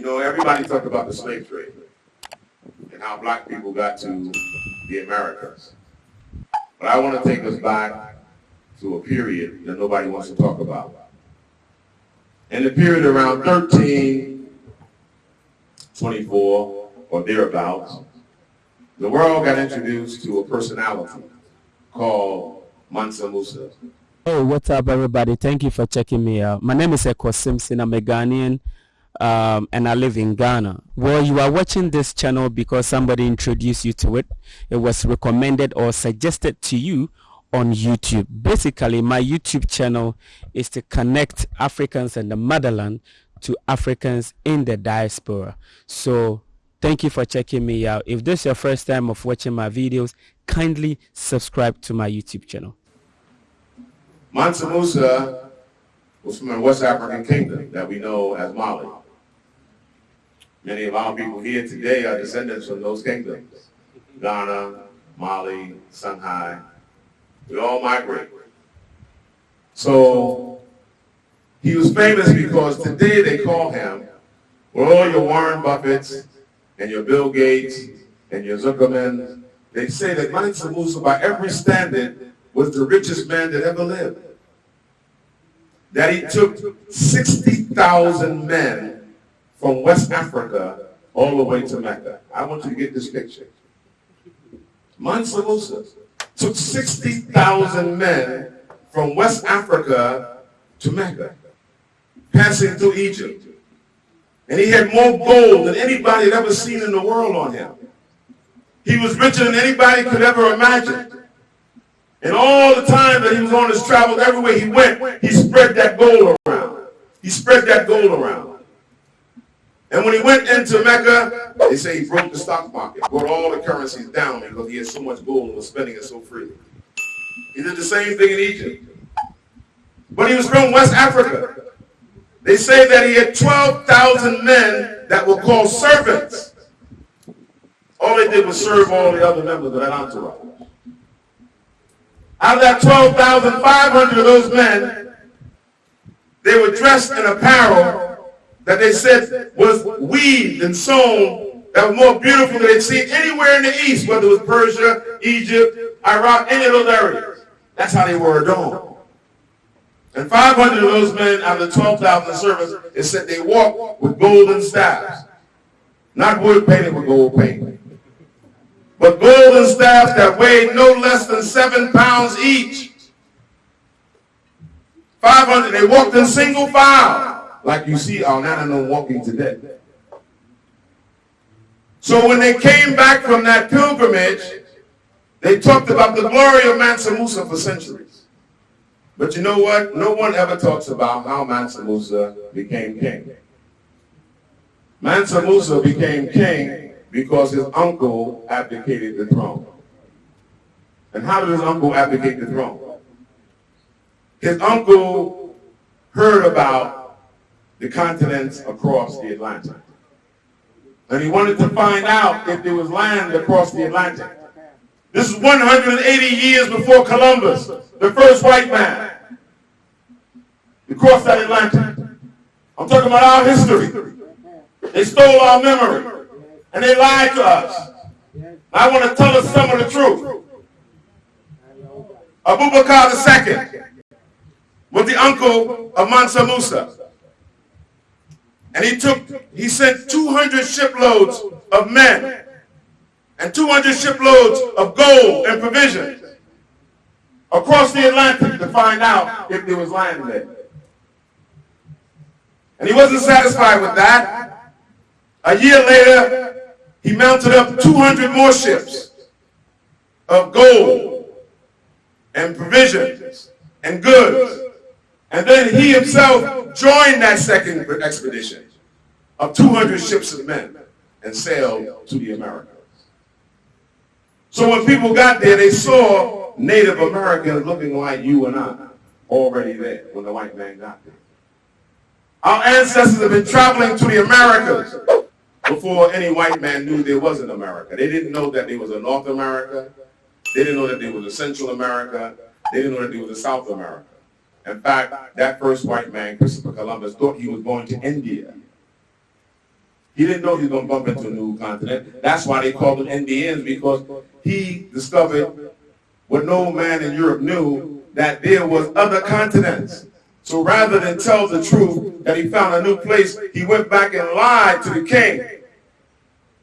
You know, everybody talked about the slave trade and how black people got to the Americas. But I want to take us back to a period that nobody wants to talk about. In the period around 1324 or thereabouts, the world got introduced to a personality called Mansa Musa. Hey, what's up, everybody? Thank you for checking me out. My name is Eko Simpson. I'm a Ghanaian um, and I live in Ghana. Well, you are watching this channel because somebody introduced you to it. It was recommended or suggested to you on YouTube. Basically, my YouTube channel is to connect Africans in the motherland to Africans in the diaspora. So thank you for checking me out. If this is your first time of watching my videos, kindly subscribe to my YouTube channel. Mansa Musa was from a West African kingdom that we know as Mali. Many of our people here today are descendants from those kingdoms. Ghana, Mali, Songhai. We all migrate. So he was famous because today they call him, with all your Warren Buffetts and your Bill Gates and your Zuckerman, they say that Mansa Musa, by every standard, was the richest man that ever lived. That he took 60,000 men from West Africa all the way to Mecca. I want you to get this picture. Mansa Musa took 60,000 men from West Africa to Mecca, passing through Egypt. And he had more gold than anybody had ever seen in the world on him. He was richer than anybody could ever imagine. And all the time that he was on his travels, everywhere he went, he spread that gold around. He spread that gold around. And when he went into Mecca, they say he broke the stock market, brought all the currencies down because he had so much gold and was spending it so freely. He did the same thing in Egypt. But he was from West Africa. They say that he had 12,000 men that were called servants. All they did was serve all the other members of that entourage. Out of that 12,500 of those men, they were dressed in apparel that they said was weaved and sewn that was more beautiful than they'd seen anywhere in the East, whether it was Persia, Egypt, Iraq, any of those areas. That's how they were adorned. And 500 of those men out of the 12,000 servants, it said they walked with golden staffs. Not wood painted with gold paint. But golden staffs that weighed no less than seven pounds each. 500, they walked in single file like you see our Nana walking today. So when they came back from that pilgrimage, they talked about the glory of Mansa Musa for centuries. But you know what? No one ever talks about how Mansa Musa became king. Mansa Musa became king because his uncle abdicated the throne. And how did his uncle abdicate the throne? His uncle heard about the continents across the Atlantic. And he wanted to find out if there was land across the Atlantic. This is 180 years before Columbus, the first white man to cross that Atlantic. I'm talking about our history. They stole our memory and they lied to us. I want to tell us some of the truth. Abu Bakr II was the uncle of Mansa Musa. And he took, he sent 200 shiploads of men and 200 shiploads of gold and provisions across the Atlantic to find out if there was land there. And he wasn't satisfied with that. A year later, he mounted up 200 more ships of gold and provisions and goods. And then he himself joined that second expedition of 200 ships of men and sailed to the Americas. So when people got there, they saw Native Americans looking like you and I already there when the white man got there. Our ancestors have been traveling to the Americas before any white man knew there was an America. They didn't know that there was a North America. They didn't know that there was a Central America. They didn't know that there was a South America. In fact, that first white man, Christopher Columbus, thought he was going to India. He didn't know he was going to bump into a new continent. That's why they called them Indians, because he discovered what no man in Europe knew, that there was other continents. So rather than tell the truth that he found a new place, he went back and lied to the king,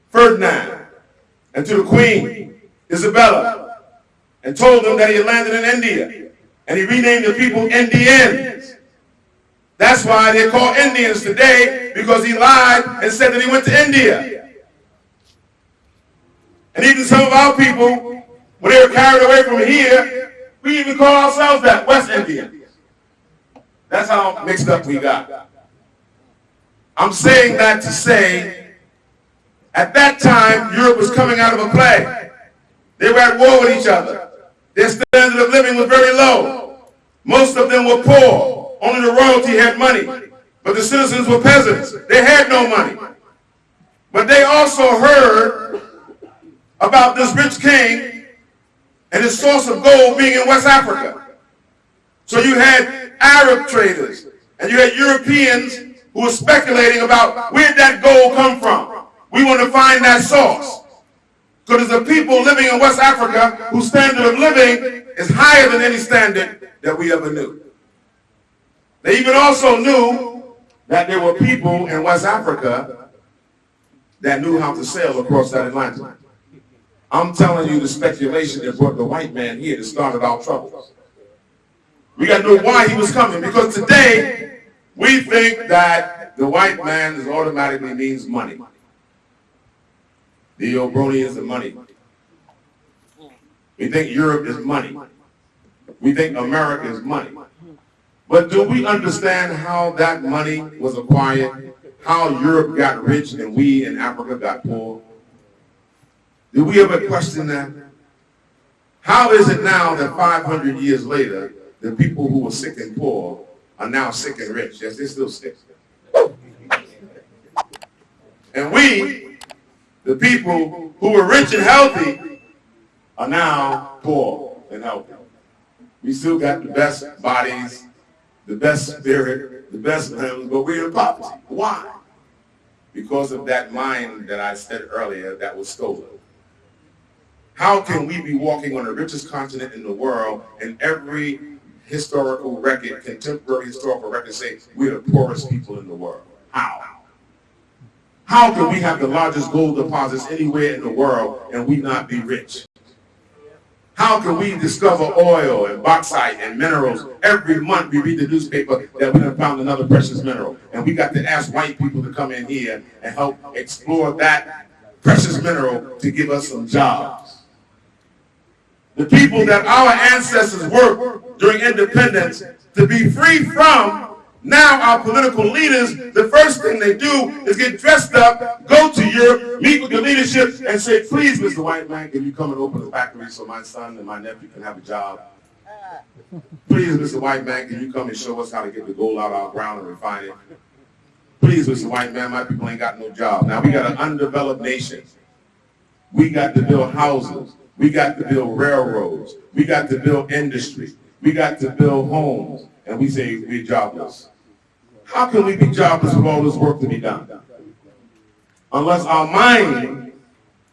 Ferdinand, and to the queen, Isabella, and told them that he had landed in India. And he renamed the people Indians. That's why they call Indians today, because he lied and said that he went to India. And even some of our people, when they were carried away from here, we even call ourselves that, West Indians. That's how mixed up we got. I'm saying that to say, at that time, Europe was coming out of a plague. They were at war with each other. Their standard of living was very low. Most of them were poor. Only the royalty had money. But the citizens were peasants. They had no money. But they also heard about this rich king and his source of gold being in West Africa. So you had Arab traders and you had Europeans who were speculating about where that gold come from. We want to find that source. Because there's a people living in West Africa whose standard of living is higher than any standard that we ever knew. They even also knew that there were people in West Africa that knew how to sail across that Atlantic. I'm telling you the speculation that brought the white man here that started our troubles. We got to know why he was coming because today we think that the white man is automatically means money. The Obroni is the money. We think Europe is money. We think America is money. But do we understand how that money was acquired? How Europe got rich and we in Africa got poor? Do we ever question that? How is it now that 500 years later, the people who were sick and poor are now sick and rich? Yes, they're still sick. And we, the people who were rich and healthy, are now poor and healthy. We still got the best bodies, the best spirit, the best limbs, but we're in poverty. Why? Because of that mind that I said earlier that was stolen. How can we be walking on the richest continent in the world and every historical record, contemporary historical record say we're the poorest people in the world? How? How can we have the largest gold deposits anywhere in the world and we not be rich? How can we discover oil and bauxite and minerals? Every month we read the newspaper that we have found another precious mineral. And we got to ask white people to come in here and help explore that precious mineral to give us some jobs. The people that our ancestors worked during independence to be free from now our political leaders, the first thing they do is get dressed up, go to Europe, meet with the leadership, and say, please, Mr. White Man, can you come and open a factory so my son and my nephew can have a job? Please, Mr. White Man, can you come and show us how to get the gold out of our ground and refine it? Please, Mr. White Man, my people ain't got no job. Now we got an undeveloped nation. We got to build houses. We got to build railroads. We got to build industry. We got to build homes. And we say we're jobless. How can we be jobless with all this work to be done? Unless our mind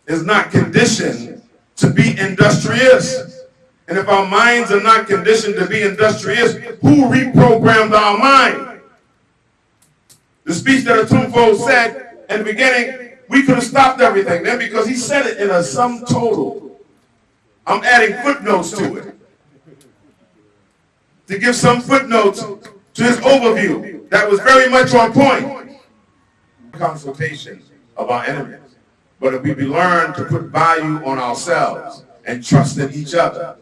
is not conditioned to be industrious. And if our minds are not conditioned to be industrious, who reprogrammed our mind? The speech that Otumfuo said in the beginning, we could have stopped everything then because he said it in a sum total. I'm adding footnotes to it. To give some footnotes to his overview that was very much on point. Consultation of our enemies. But if we learn to put value on ourselves and trust in each other,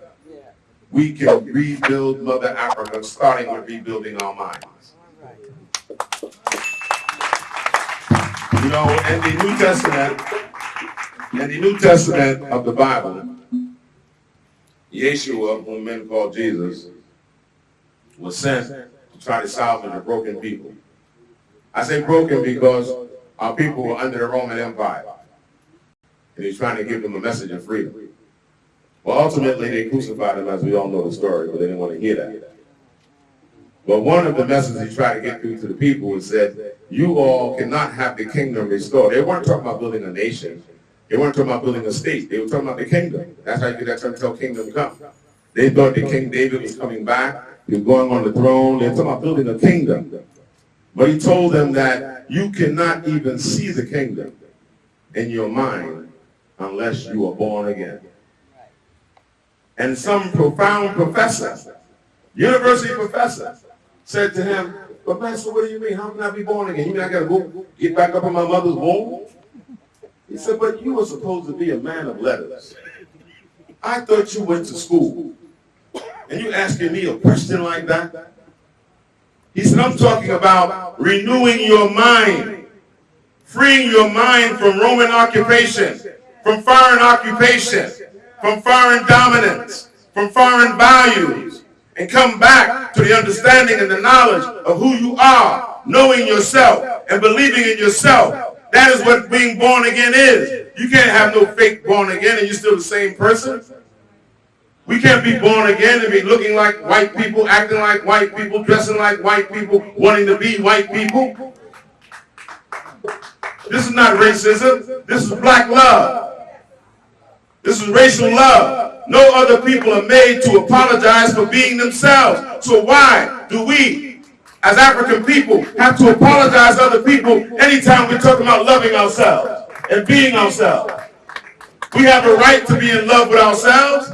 we can rebuild Mother Africa, starting with rebuilding our minds. You know, in the New Testament, in the New Testament of the Bible, Yeshua, whom men call Jesus, was sent to salvage a broken people. I say broken because our people were under the Roman Empire. And he's trying to give them a message of freedom. Well, ultimately, they crucified him, as we all know the story, but they didn't want to hear that. But one of the messages he tried to get through to the people was that you all cannot have the kingdom restored. They weren't talking about building a nation. They weren't talking about building a state. They were talking about the kingdom. That's how you get that term until kingdom come. They thought that King David was coming back. Was going on the throne. They were talking about building a kingdom. But he told them that you cannot even see the kingdom in your mind unless you are born again. And some profound professor, university professor, said to him, but Master, what do you mean? How can I be born again? You mean I gotta go get back up in my mother's womb? He said, but you were supposed to be a man of letters. I thought you went to school. And you asking me a question like that? He said, I'm talking about renewing your mind, freeing your mind from Roman occupation, from foreign occupation, from foreign dominance, from foreign values, and come back to the understanding and the knowledge of who you are, knowing yourself and believing in yourself. That is what being born again is. You can't have no fake born again and you're still the same person. We can't be born again and be looking like white people, acting like white people, dressing like white people, wanting to be white people. This is not racism. This is black love. This is racial love. No other people are made to apologize for being themselves. So why do we, as African people, have to apologize to other people anytime we're talking about loving ourselves and being ourselves? We have a right to be in love with ourselves.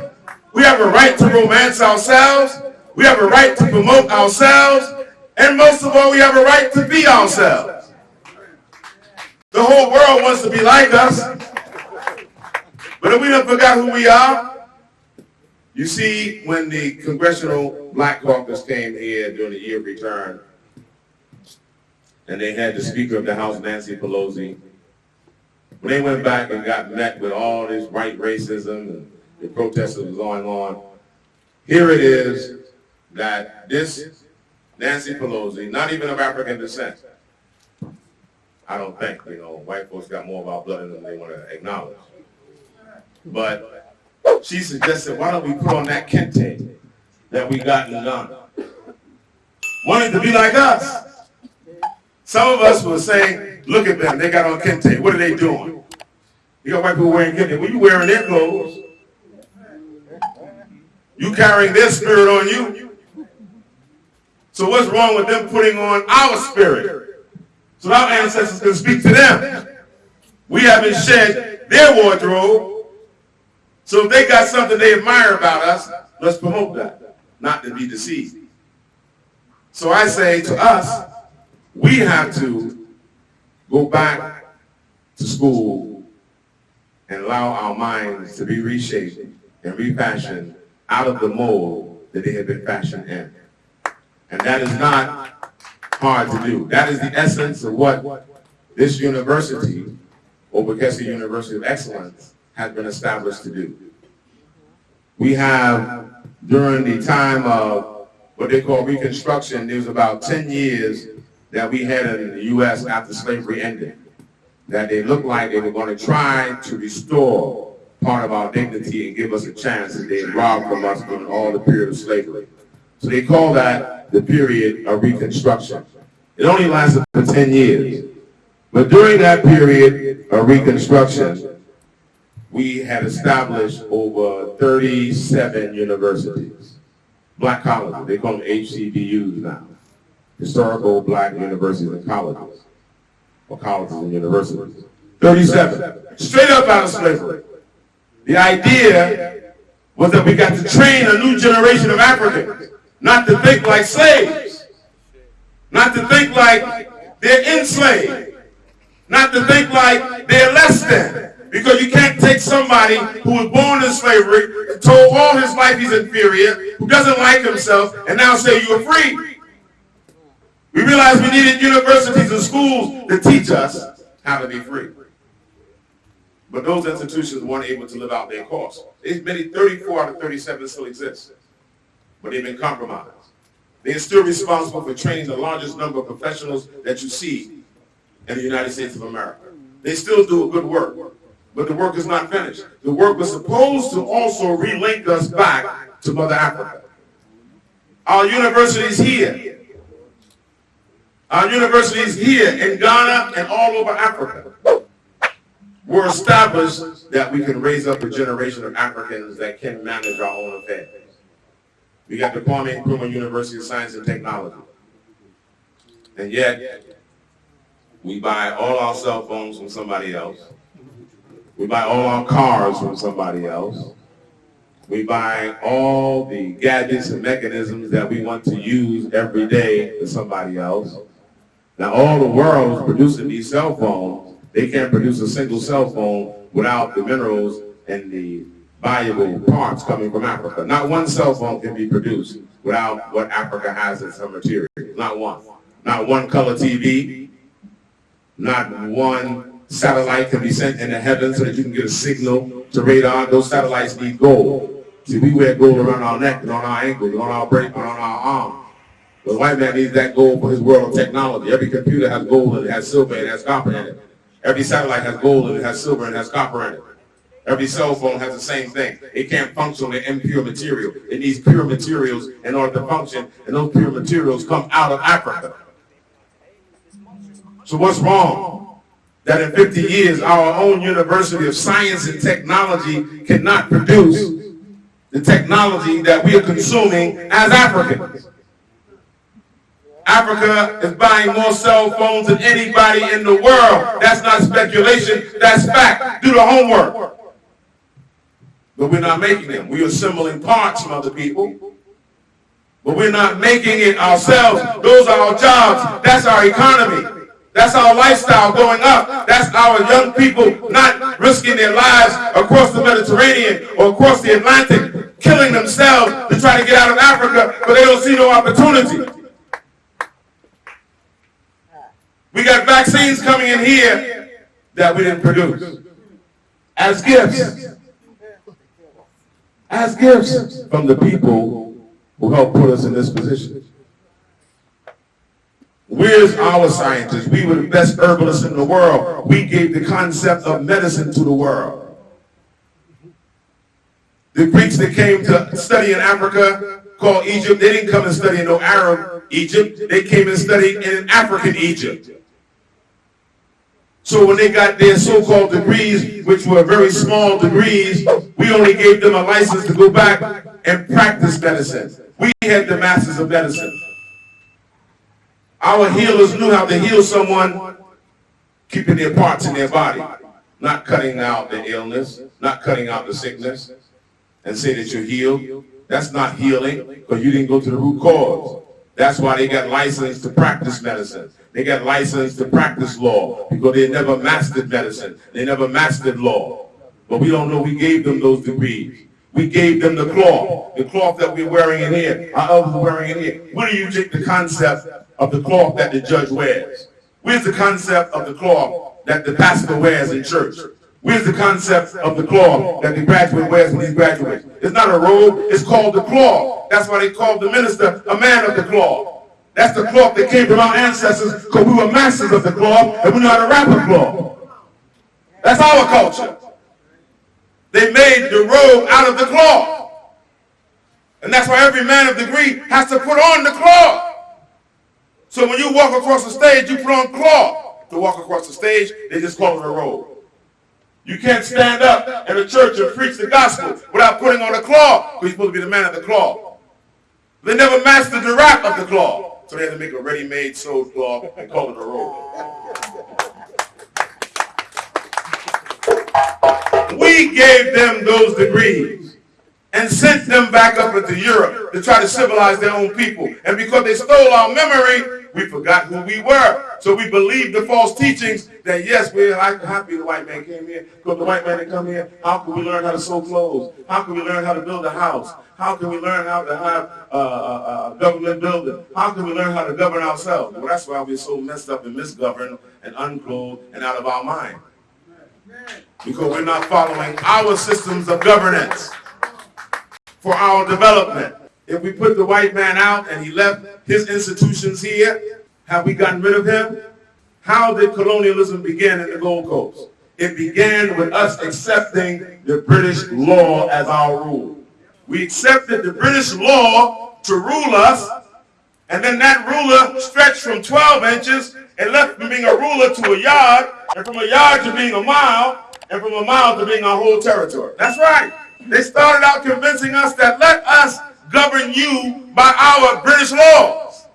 We have a right to romance ourselves. We have a right to promote ourselves. And most of all, we have a right to be ourselves. The whole world wants to be like us. But if we don't forgot who we are, you see, when the Congressional Black Caucus came here during the year of return, and they had the Speaker of the House, Nancy Pelosi, when they went back and got met with all this white racism and the protests that was going on, here it is that this Nancy Pelosi, not even of African descent, I don't think, you know, white folks got more of our blood in them than they want to acknowledge. But she suggested, why don't we put on that kente that we got in Ghana? Wanted to be like us. Some of us were saying, look at them, they got on kente. What are they doing? You got white people wearing kente. Well, you wearing their clothes. You carrying their spirit on you. So what's wrong with them putting on our spirit? So our ancestors can speak to them. We haven't shed their wardrobe. So if they got something they admire about us, let's promote that, not to be deceived. So I say to us, we have to go back to school and allow our minds to be reshaped and refashioned out of the mold that they have been fashioned in. And that is not hard to do. That is the essence of what this university, Obakesi University of Excellence, has been established to do. We have, during the time of what they call Reconstruction, there was about 10 years that we had in the U.S. after slavery ended, that they looked like they were going to try to restore part of our dignity and give us a chance that they robbed from us during all the period of slavery. So they call that the period of Reconstruction. It only lasted for 10 years. But during that period of Reconstruction, we had established over 37 universities, black colleges. They call them HCBUs now, historical black universities and colleges, or colleges and universities. 37, straight up out of slavery. The idea was that we got to train a new generation of Africans not to think like slaves, not to think like they're enslaved, not to think like they're less than. Because you can't take somebody who was born in slavery, told all his life he's inferior, who doesn't like himself, and now say you're free. We realized we needed universities and schools to teach us how to be free. But those institutions weren't able to live out their course. Many 34 out of 37 still exist, but they've been compromised. They're still responsible for training the largest number of professionals that you see in the United States of America. They still do a good work, but the work is not finished. The work was supposed to also relink us back to Mother Africa. Our universities here Our universities here in Ghana and all over Africa were established that we can raise up a generation of Africans that can manage our own affairs. We got the Kwame Nkrumah University of Science and Technology. And yet, we buy all our cell phones from somebody else. We buy all our cars from somebody else. We buy all the gadgets and mechanisms that we want to use every day to somebody else. Now all the world is producing these cell phones. They can't produce a single cell phone without the minerals and the valuable parts coming from Africa. Not one cell phone can be produced without what Africa has as her material. Not one. Not one color TV. Not one satellite can be sent in the heavens so that you can get a signal to radar. Those satellites need gold. See, we wear gold around our neck and on our ankles, and on our break, and on our arms. The white man needs that gold for his world of technology. Every computer has gold and it has silver and it has copper in it. Every satellite has gold and it has silver and it has copper in it. Every cell phone has the same thing. It can't function with impure material. It needs pure materials in order to function, and those pure materials come out of Africa. So what's wrong? That in 50 years, our own University of Science and Technology cannot produce the technology that we are consuming as Africans. Africa is buying more cell phones than anybody in the world. That's not speculation, that's fact. Do the homework. But we're not making them. We're assembling parts from other people. But we're not making it ourselves. Those are our jobs. That's our economy. That's our lifestyle going up. That's our young people not risking their lives across the Mediterranean or across the Atlantic, killing themselves to try to get out of Africa, but they don't see no opportunity. We got vaccines coming in here that we didn't produce as gifts. As gifts from the people who helped put us in this position. Where's our scientists? We were the best herbalists in the world. We gave the concept of medicine to the world. The Greeks that came to study in Africa called Egypt, they didn't come and study in no Arab Egypt. They came and studied in African Egypt. So when they got their so-called degrees, which were very small degrees, we only gave them a license to go back and practice medicine. We had the masters of medicine. Our healers knew how to heal someone keeping their parts in their body, not cutting out the illness, not cutting out the sickness, and say that you're healed. That's not healing because you didn't go to the root cause. That's why they got licensed to practice medicine. They got licensed to practice law because they never mastered medicine. They never mastered law. But we don't know we gave them those degrees. We gave them the cloth, the cloth that we're wearing in here, our others are wearing in here. Where do you take the concept of the cloth that the judge wears? Where's the concept of the cloth that the pastor wears in church? Where's the concept of the claw that the graduate wears when he graduates? It's not a robe, it's called the claw. That's why they called the minister a man of the claw. That's the cloth that came from our ancestors because we were masters of the cloth and we know how to wrap a cloth. That's our culture. They made the robe out of the cloth. And that's why every man of degree has to put on the cloth. So when you walk across the stage, you put on cloth to walk across the stage. They just call it a robe. You can't stand up in a church and preach the gospel without putting on a cloth because you're supposed to be the man of the cloth. They never mastered the wrap of the cloth. So they had to make a ready-made sewed cloth and call it a robe. We gave them those degrees and sent them back up into Europe to try to civilize their own people. And because they stole our memory, we forgot who we were. So we believed the false teachings that yes, we're happy the white man came here. Because the white man didn't come here, how can we learn how to sew clothes? How can we learn how to build a house? How can we learn how to have a government building? How can we learn how to govern ourselves? Well, that's why we're so messed up and misgoverned and unclothed and out of our mind. Because we're not following our systems of governance for our development. If we put the white man out and he left his institutions here, have we gotten rid of him? How did colonialism begin in the Gold Coast? It began with us accepting the British law as our rule. We accepted the British law to rule us, And then that ruler stretched from 12 inches and left from being a ruler to a yard, and from a yard to being a mile, and from a mile to being our whole territory. That's right. They started out convincing us that let us govern you by our British laws.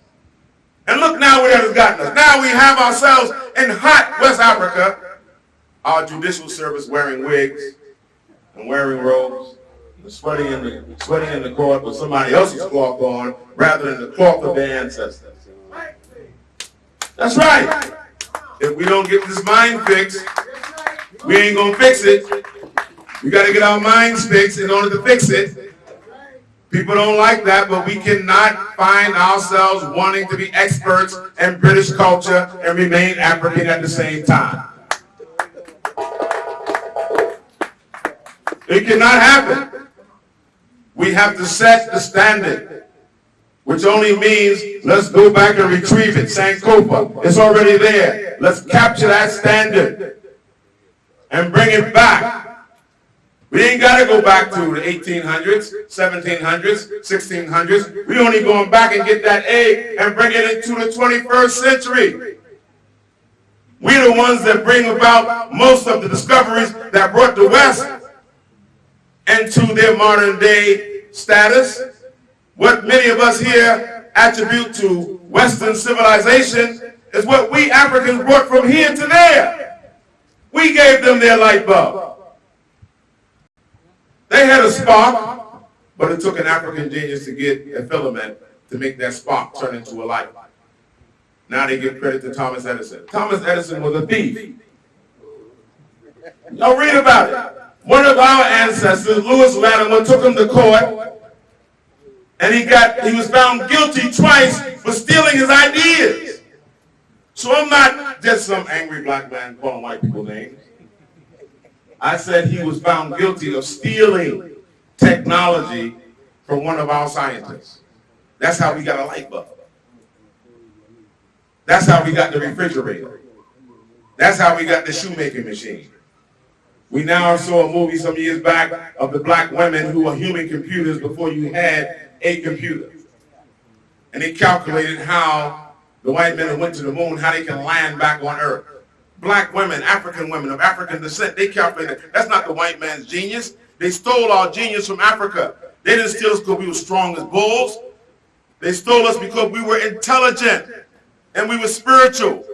And look now where it has gotten us. Now we have ourselves in hot West Africa, our judicial service wearing wigs and wearing robes, and sweating in the sweating in the court with somebody else's cloth on rather than the cloth of their ancestors. That's right. If we don't get this mind fixed, we ain't gonna fix it. We gotta get our minds fixed in order to fix it. People don't like that, but we cannot find ourselves wanting to be experts in British culture and remain African at the same time. It cannot happen. We have to set the standard, which only means let's go back and retrieve it. Sankofa, it's already there. Let's capture that standard and bring it back. We ain't got to go back to the 1800s, 1700s, 1600s. We only going back and get that egg and bring it into the 21st century. We're the ones that bring about most of the discoveries that brought the West into their modern day status. What many of us here attribute to Western civilization is what we Africans brought from here to there. We gave them their light bulb. They had a spark, but it took an African genius to get a filament to make that spark turn into a light. Now they give credit to Thomas Edison. Thomas Edison was a thief. Y'all read about it. One of our ancestors, Lewis Latimer, took him to court, and he got he was found guilty twice for stealing his ideas. So I'm not just some angry black man calling white people names. I said he was found guilty of stealing technology from one of our scientists. That's how we got a light bulb. That's how we got the refrigerator. That's how we got the shoemaking machine. We now saw a movie some years back of the black women who were human computers before you had a computer. And they calculated how the white men went to the moon, how they can land back on Earth black women, African women of African descent, they calculated that's not the white man's genius. They stole our genius from Africa. They didn't steal us because we were strong as bulls. They stole us because we were intelligent and we were spiritual.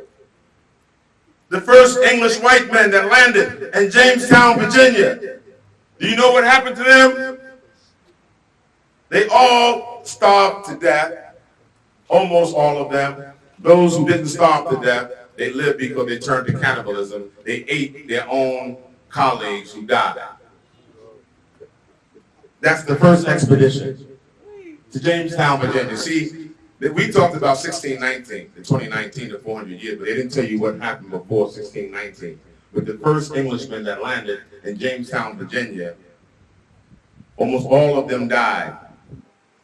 The first English white men that landed in Jamestown, Virginia. Do you know what happened to them? They all starved to death. Almost all of them. Those who didn't starve to death they lived because they turned to cannibalism. They ate their own colleagues who died. That's the first expedition to Jamestown, Virginia. See, we talked about 1619, the 2019, the 400 years, but they didn't tell you what happened before 1619. But the first Englishmen that landed in Jamestown, Virginia, almost all of them died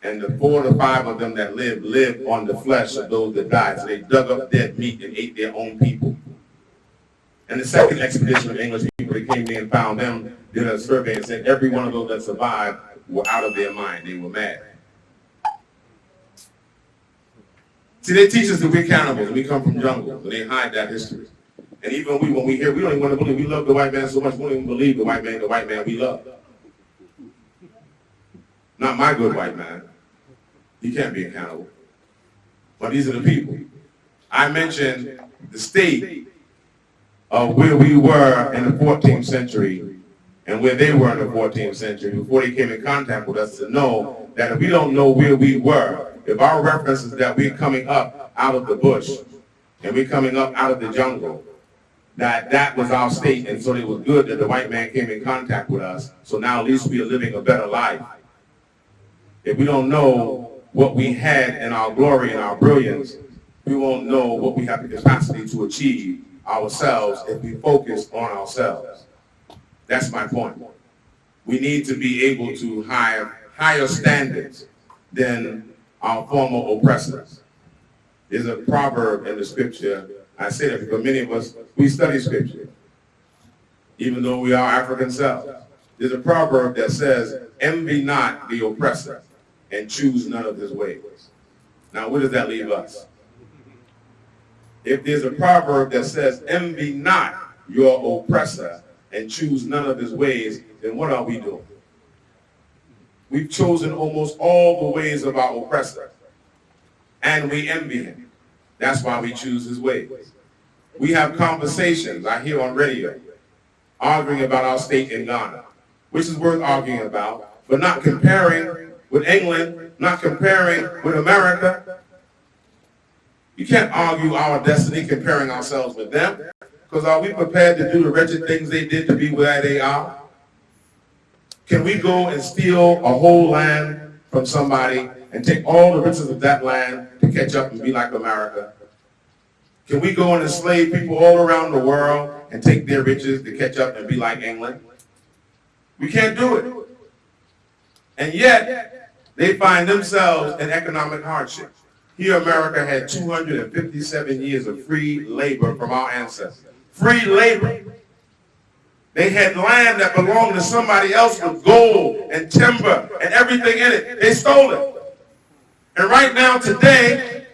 and the four to five of them that lived, lived on the flesh of those that died. So they dug up dead meat and ate their own people. And the second expedition of English people that came there and found them, did a survey and said every one of those that survived were out of their mind. They were mad. See, they teach us that we're cannibals. We come from jungles, and they hide that history. And even we, when we hear, we don't even want to believe. We love the white man so much, we don't even believe the white man, the white man we love. Not my good white man. He can't be accountable. But these are the people. I mentioned the state of where we were in the 14th century and where they were in the 14th century before they came in contact with us to know that if we don't know where we were, if our reference is that we're coming up out of the bush and we're coming up out of the jungle, that that was our state and so it was good that the white man came in contact with us. So now at least we are living a better life. If we don't know what we had in our glory and our brilliance, we won't know what we have the capacity to achieve ourselves if we focus on ourselves. That's my point. We need to be able to have higher standards than our former oppressors. There's a proverb in the scripture. I say that because many of us, we study scripture, even though we are African selves. There's a proverb that says, envy not the oppressor and choose none of his ways. Now, where does that leave us? If there's a proverb that says, envy not your oppressor and choose none of his ways, then what are we doing? We've chosen almost all the ways of our oppressor, and we envy him. That's why we choose his ways. We have conversations, I hear on radio, arguing about our state in Ghana, which is worth arguing about, but not comparing with England, not comparing with America. You can't argue our destiny comparing ourselves with them, because are we prepared to do the wretched things they did to be where they are? Can we go and steal a whole land from somebody and take all the riches of that land to catch up and be like America? Can we go and enslave people all around the world and take their riches to catch up and be like England? We can't do it. And yet, they find themselves in economic hardship. Here, America had 257 years of free labor from our ancestors. Free labor. They had land that belonged to somebody else with gold and timber and everything in it. They stole it. And right now, today,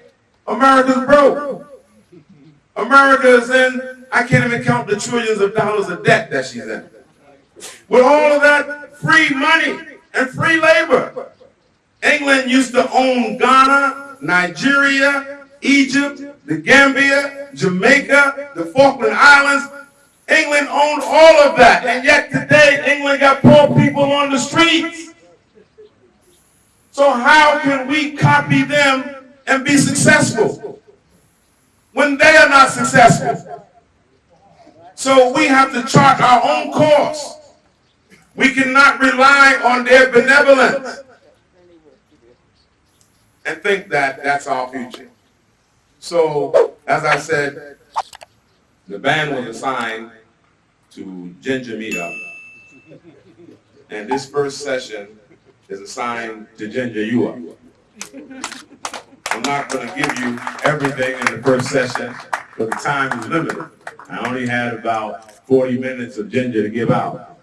America's broke. America is in, I can't even count the trillions of dollars of debt that she's in. With all of that free money and free labor. England used to own Ghana, Nigeria, Egypt, the Gambia, Jamaica, the Falkland Islands. England owned all of that. And yet today, England got poor people on the streets. So how can we copy them and be successful when they are not successful? So we have to chart our own course. We cannot rely on their benevolence and think that that's our future. So, as I said, the band was assigned to Ginger Meetup. And this first session is assigned to Ginger You. I'm not going to give you everything in the first session, but the time is limited. I only had about 40 minutes of Ginger to give out.